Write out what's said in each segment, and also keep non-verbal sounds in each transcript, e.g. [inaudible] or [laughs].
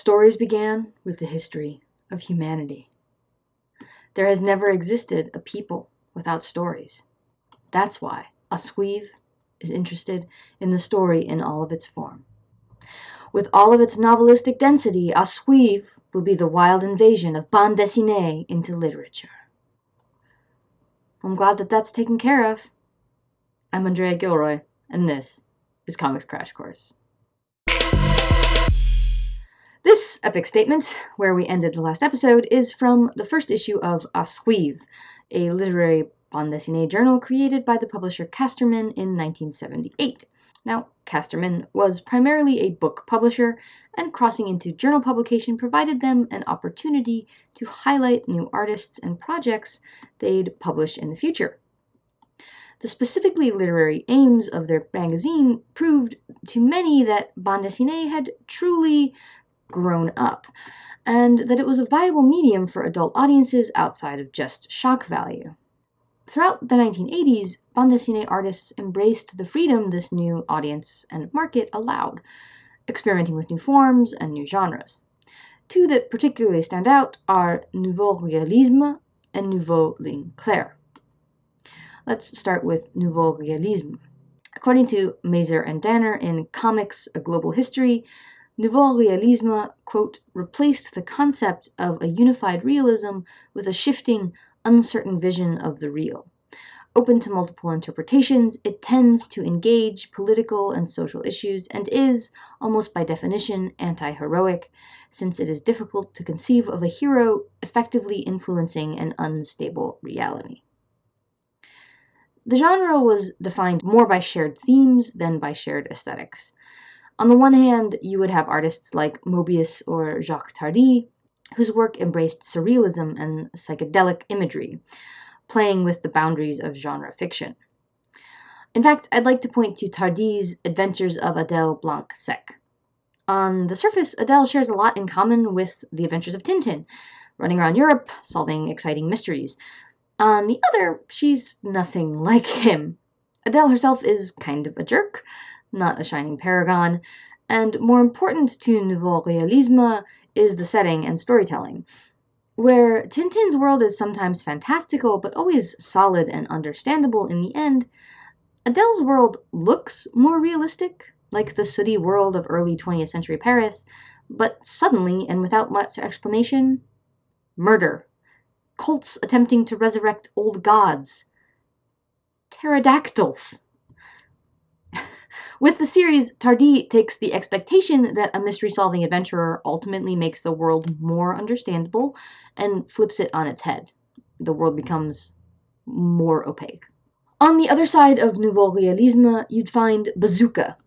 Stories began with the history of humanity. There has never existed a people without stories. That's why À Suivre is interested in the story in all of its form. With all of its novelistic density, À Suivre will be the wild invasion of bande dessinée into literature. I'm glad that that's taken care of. I'm Andrea Gilroy, and this is Comics Crash Course. This epic statement, where we ended the last episode, is from the first issue of À Suivre, a literary bande dessinée journal created by the publisher Casterman in 1978. Now, Casterman was primarily a book publisher, and crossing into journal publication provided them an opportunity to highlight new artists and projects they'd publish in the future. The specifically literary aims of their magazine proved to many that bande dessinée had truly grown up, and that it was a viable medium for adult audiences outside of just shock value. Throughout the 1980s, bande dessinée artists embraced the freedom this new audience and market allowed, experimenting with new forms and new genres. Two that particularly stand out are Nouveau Realisme and Nouveau Ligne Claire. Let's start with Nouveau Realisme. According to Mazur and Danner in Comics, A Global History, Nouveau Realisme, quote, replaced the concept of a unified realism with a shifting, uncertain vision of the real. Open to multiple interpretations, it tends to engage political and social issues and is, almost by definition, anti heroic, since it is difficult to conceive of a hero effectively influencing an unstable reality. The genre was defined more by shared themes than by shared aesthetics. On the one hand, you would have artists like Moebius or Jacques Tardi, whose work embraced surrealism and psychedelic imagery, playing with the boundaries of genre fiction. In fact, I'd like to point to Tardi's Adventures of Adèle Blanc-Sec. On the surface, Adèle shares a lot in common with the adventures of Tintin, running around Europe, solving exciting mysteries. On the other, she's nothing [laughs] like him. Adèle herself is kind of a jerk, not a shining paragon, and more important to Nouveau Realisme is the setting and storytelling. Where Tintin's world is sometimes fantastical but always solid and understandable in the end, Adèle's world looks more realistic, like the sooty world of early 20th century Paris, but suddenly and without much explanation, murder, cults attempting to resurrect old gods, pterodactyls. With the series, Tardi takes the expectation that a mystery solving adventurer ultimately makes the world more understandable and flips it on its head. The world becomes more opaque. On the other side of Nouveau Realisme, you'd find Bazooka,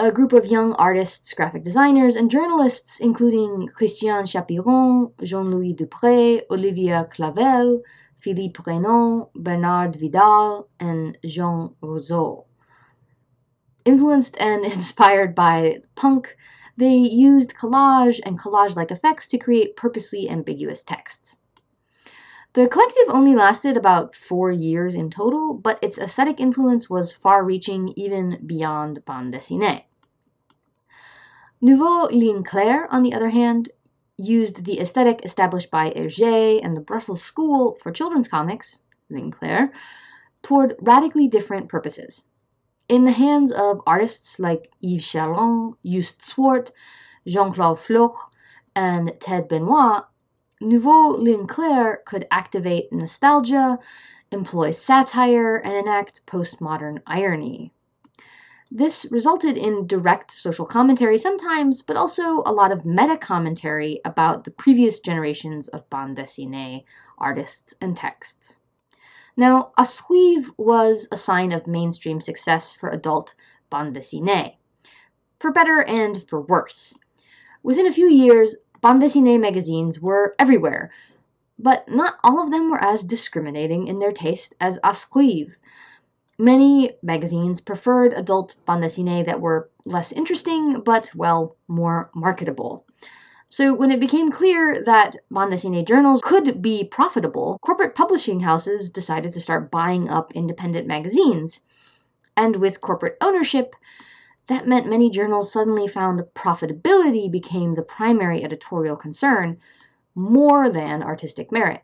a group of young artists, graphic designers, and journalists, including Christian Chapiron, Jean Louis Dupré, Olivia Clavel, Philippe Renon, Bernard Vidal, and Jean Rouzaud. Influenced and [laughs] inspired by punk, they used collage and collage like effects to create purposely ambiguous texts. The collective only lasted about four years in total, but its aesthetic influence was far reaching even beyond bande dessinée. Nouveau Ligne Claire, on the other hand, used the aesthetic established by Hergé and the Brussels School for children's comics, Linclair, toward radically different purposes. In the hands of artists like Yves Chaland, Joost Swarte, Jean-Claude Floc'h, and Ted Benoit, Nouveau Ligne Claire could activate nostalgia, employ satire, and enact postmodern irony. This resulted in direct social commentary sometimes, but also a lot of meta commentary about the previous generations of bande dessinée artists and texts. Now, À Suivre was a sign of mainstream success for adult bande dessinée, for better and for worse. Within a few years, bande dessinée magazines were everywhere, but not all of them were as discriminating in their taste as À Suivre. Many magazines preferred adult bande dessinée that were less interesting, but, well, more marketable. So when it became clear that bande dessinée journals could be profitable, corporate publishing houses decided to start buying up independent magazines. And with corporate ownership, That meant many journals suddenly found profitability became the primary editorial concern more than artistic merit.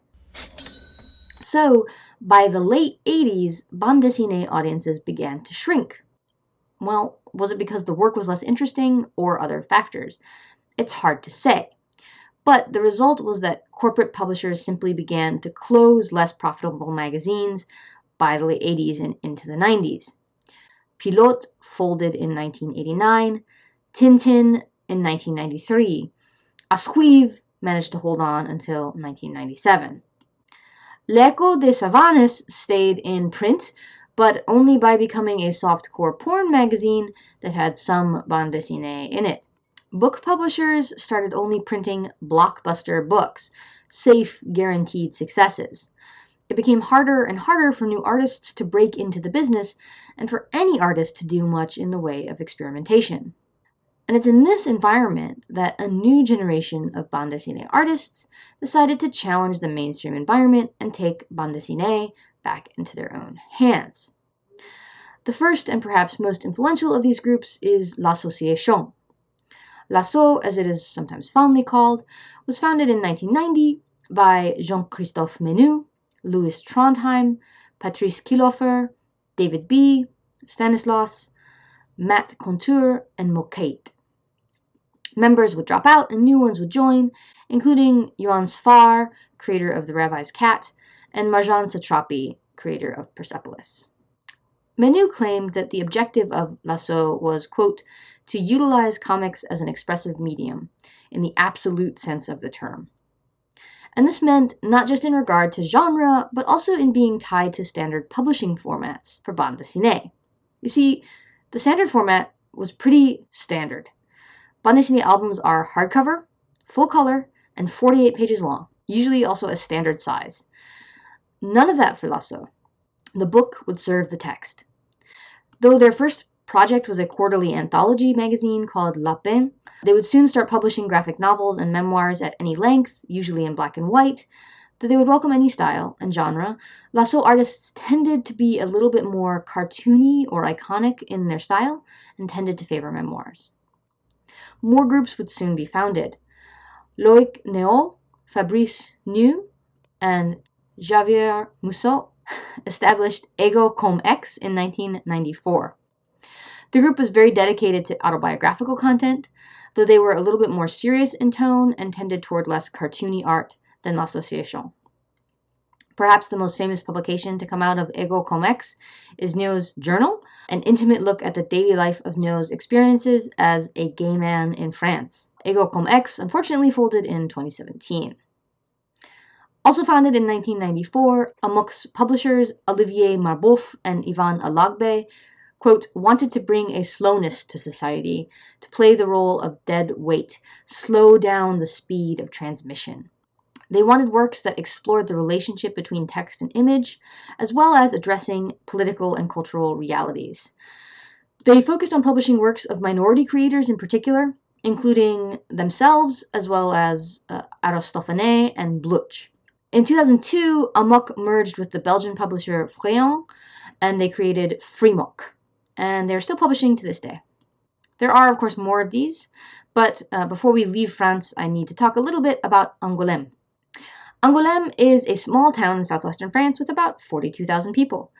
So, by the late 80s, bande dessinée audiences began to shrink. Well, was it because the work was less interesting or other factors? It's hard to say. But the result was that corporate publishers simply began to close less profitable magazines by the late 80s and into the 90s. Pilote folded in 1989, Tintin in 1993. À Suivre managed to hold on until 1997. L'Echo des Savanes stayed in print, but only by becoming a softcore porn magazine that had some bande dessinée in it. Book publishers started only printing blockbuster books, safe, guaranteed successes. It became harder and harder for new artists to break into the business and for any artist to do much in the way of experimentation. And it's in this environment that a new generation of bande dessinée artists decided to challenge the mainstream environment and take bande dessinée back into their own hands. The first and perhaps most influential of these groups is L'Association, L'Asso, as it is sometimes fondly called, was founded in 1990 by Jean-Christophe Menu, Lewis Trondheim, Patrice Killoffer, David B., Stanislas, Mattt Konture, and Mokeït. Members would drop out and new ones would join, including Joann Sfar, creator of The Rabbi's Cat, and Marjane Satrapi, creator of Persepolis. Menu claimed that the objective of L'Asso was, quote, to utilize comics as an expressive medium in the absolute sense of the term. And this meant not just in regard to genre, but also in being tied to standard publishing formats for bande dessinée. You see, the standard format was pretty standard. Bande dessinée albums are hardcover, full color, and 48 pages long, usually also a standard size. None of that for L'Asso. The book would serve the text. Though their first project was a quarterly anthology magazine called Lapin. They would soon start publishing graphic novels and memoirs at any length, usually in black and white. Though they would welcome any style and genre, L'Asso artists tended to be a little bit more cartoony or iconic in their style and tended to favor memoirs. More groups would soon be founded. Loïc Néhou, Fabrice Neaud, and Javier Musso established Ego Comme X in 1994. The group was very dedicated to autobiographical content, though they were a little bit more serious in tone and tended toward less cartoony art than L'Association. Perhaps the most famous publication to come out of Ego Com Comex is Néaud's Journal, an intimate look at the daily life of Néaud's experiences as a gay man in France. Ego Com Comex unfortunately folded in 2017. Also founded in 1994, Amok's publishers Olivier Marboeuf and Ivan Alagbe quote, wanted to bring a slowness to society, to play the role of dead weight, slow down the speed of transmission. They wanted works that explored the relationship between text and image, as well as addressing political and cultural realities. They focused on publishing works of minority creators in particular, including themselves, as well as uh, Aristophanes and Blutch. In 2002, Amok merged with the Belgian publisher Fréon, and they created Frimok, and they're still publishing to this day. There are, of course, more of these, but uh, before we leave France, I need to talk a little bit about Angoulême. Angoulême is a small town in southwestern France with about 42,000 people.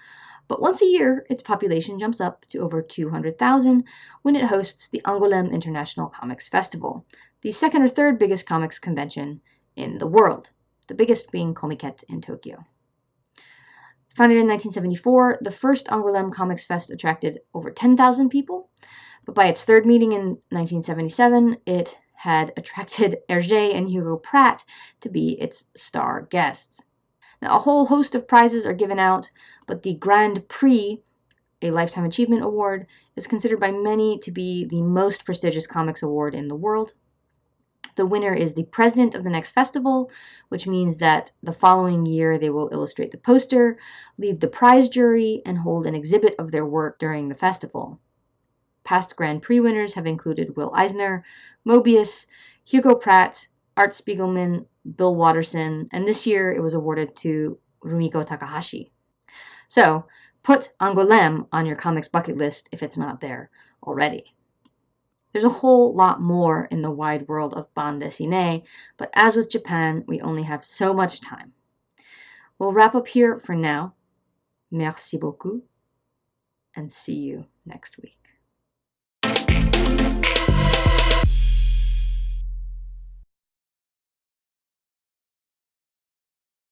But once a year, its population jumps up to over 200,000 when it hosts the Angoulême International Comics Festival, the second or third biggest comics convention in the world, the biggest being Comiket in Tokyo. Founded in 1974, the first Angoulême Comics Fest attracted over 10,000 people, but by its third meeting in 1977, it had attracted [laughs] Hergé and Hugo Pratt to be its star guests. Now, a whole host of prizes are given out, but the Grand Prix, a Lifetime Achievement Award, is considered by many to be the most prestigious comics award in the world. The winner is the president of the next festival, which means that the following year they will illustrate the poster, lead the prize jury, and hold an exhibit of their work during the festival. Past Grand Prix winners have included Will Eisner, Moebius, Hugo Pratt, Art Spiegelman, Bill Watterson, and this year it was awarded to Rumiko Takahashi. So, put Angoulême on your comics bucket list if it's not there already. There's a whole lot more in the wide world of bande dessinée, but as with Japan, we only have so much time. We'll wrap up here for now. Merci beaucoup, and see you next week.